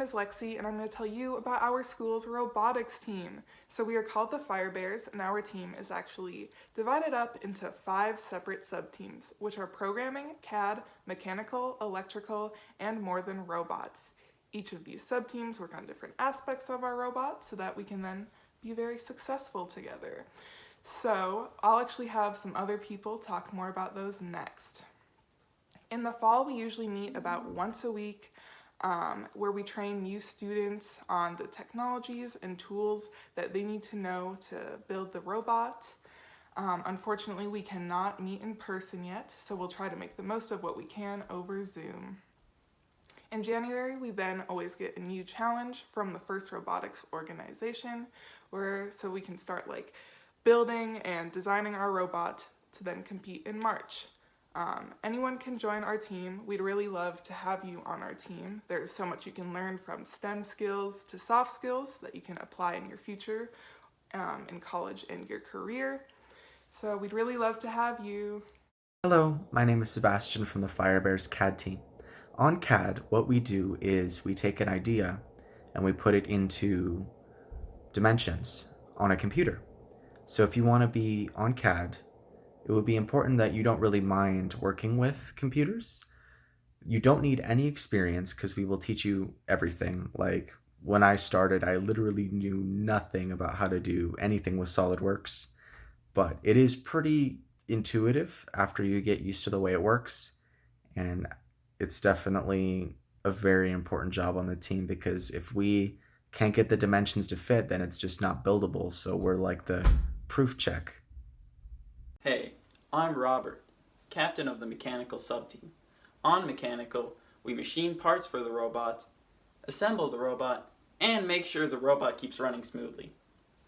Lexi and I'm going to tell you about our school's robotics team. So we are called the Fire Bears and our team is actually divided up into five separate sub-teams, which are programming, CAD, mechanical, electrical, and more than robots. Each of these sub-teams work on different aspects of our robot so that we can then be very successful together. So I'll actually have some other people talk more about those next. In the fall, we usually meet about once a week um, where we train new students on the technologies and tools that they need to know to build the robot. Um, unfortunately, we cannot meet in person yet, so we'll try to make the most of what we can over Zoom. In January, we then always get a new challenge from the FIRST Robotics organization, where so we can start like building and designing our robot to then compete in March. Um, anyone can join our team. We'd really love to have you on our team. There's so much you can learn from STEM skills to soft skills that you can apply in your future um, in college and your career. So we'd really love to have you. Hello, my name is Sebastian from the Firebears CAD team. On CAD, what we do is we take an idea and we put it into dimensions on a computer. So if you want to be on CAD, it would be important that you don't really mind working with computers. You don't need any experience because we will teach you everything. Like when I started, I literally knew nothing about how to do anything with SolidWorks, but it is pretty intuitive after you get used to the way it works. And it's definitely a very important job on the team because if we can't get the dimensions to fit, then it's just not buildable. So we're like the proof check. Hey, I'm Robert, captain of the mechanical subteam. On mechanical, we machine parts for the robot, assemble the robot, and make sure the robot keeps running smoothly,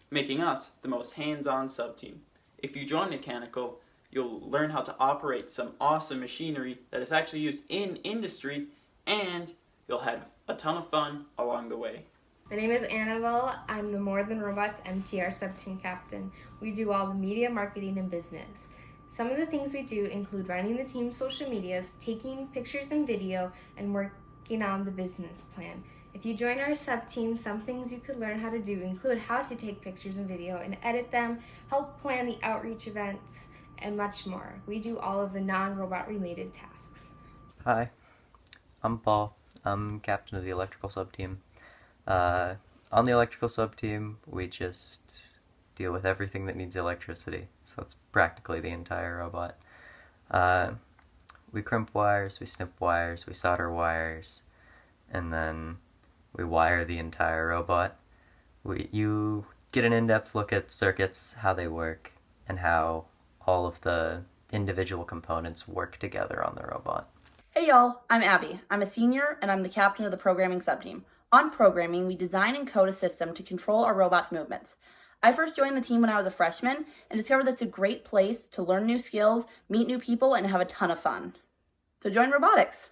making us the most hands-on subteam. If you join mechanical, you'll learn how to operate some awesome machinery that is actually used in industry, and you'll have a ton of fun along the way. My name is Annabelle. I'm the More Than Robots MTR sub-team captain. We do all the media, marketing, and business. Some of the things we do include running the team's social medias, taking pictures and video, and working on the business plan. If you join our sub-team, some things you could learn how to do include how to take pictures and video and edit them, help plan the outreach events, and much more. We do all of the non-robot related tasks. Hi, I'm Paul. I'm captain of the electrical sub-team. Uh, on the electrical sub-team, we just deal with everything that needs electricity. So that's practically the entire robot. Uh, we crimp wires, we snip wires, we solder wires, and then we wire the entire robot. We, you get an in-depth look at circuits, how they work, and how all of the individual components work together on the robot. Hey y'all, I'm Abby. I'm a senior and I'm the captain of the programming subteam. On programming, we design and code a system to control our robot's movements. I first joined the team when I was a freshman and discovered that it's a great place to learn new skills, meet new people, and have a ton of fun. So join robotics!